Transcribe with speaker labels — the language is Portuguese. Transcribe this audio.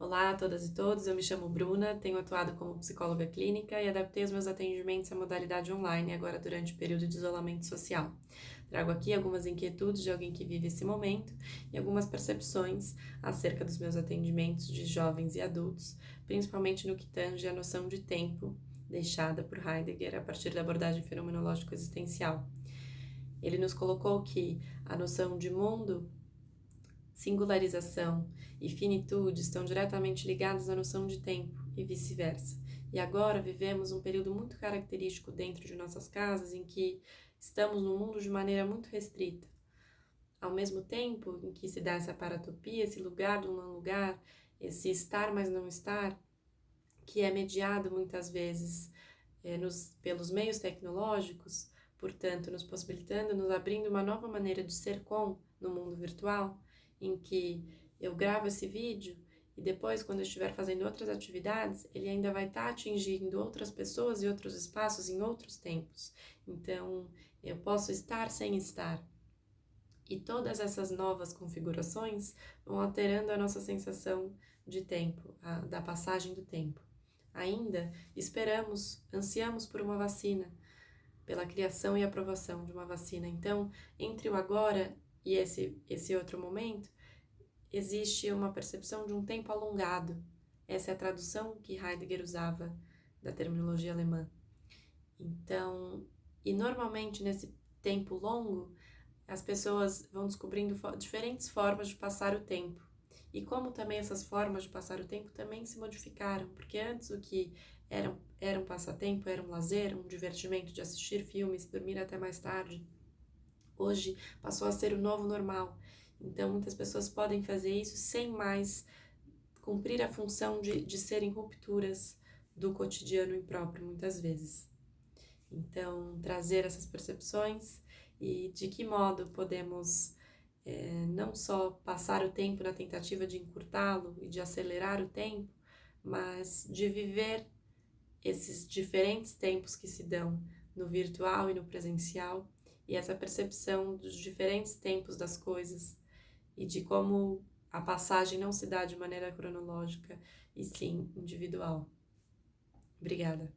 Speaker 1: Olá a todas e todos, eu me chamo Bruna, tenho atuado como psicóloga clínica e adaptei os meus atendimentos à modalidade online agora durante o período de isolamento social. Trago aqui algumas inquietudes de alguém que vive esse momento e algumas percepções acerca dos meus atendimentos de jovens e adultos, principalmente no que tange a noção de tempo deixada por Heidegger a partir da abordagem fenomenológico existencial. Ele nos colocou que a noção de mundo singularização e finitude estão diretamente ligados à noção de tempo e vice-versa. E agora vivemos um período muito característico dentro de nossas casas em que estamos no mundo de maneira muito restrita. Ao mesmo tempo em que se dá essa paratopia, esse lugar do não lugar, esse estar mas não estar, que é mediado muitas vezes é, nos, pelos meios tecnológicos, portanto, nos possibilitando, nos abrindo uma nova maneira de ser com no mundo virtual, em que eu gravo esse vídeo e depois, quando eu estiver fazendo outras atividades, ele ainda vai estar tá atingindo outras pessoas e outros espaços em outros tempos. Então, eu posso estar sem estar. E todas essas novas configurações vão alterando a nossa sensação de tempo, a, da passagem do tempo. Ainda esperamos, ansiamos por uma vacina, pela criação e aprovação de uma vacina. Então, entre o agora e esse, esse outro momento, existe uma percepção de um tempo alongado. Essa é a tradução que Heidegger usava da terminologia alemã. Então, e normalmente nesse tempo longo, as pessoas vão descobrindo diferentes formas de passar o tempo. E como também essas formas de passar o tempo também se modificaram, porque antes o que era, era um passatempo, era um lazer, um divertimento de assistir filmes, dormir até mais tarde, hoje passou a ser o novo normal. Então, muitas pessoas podem fazer isso sem mais cumprir a função de, de serem rupturas do cotidiano impróprio, muitas vezes. Então, trazer essas percepções e de que modo podemos é, não só passar o tempo na tentativa de encurtá-lo e de acelerar o tempo, mas de viver esses diferentes tempos que se dão no virtual e no presencial e essa percepção dos diferentes tempos das coisas e de como a passagem não se dá de maneira cronológica e sim individual. Obrigada.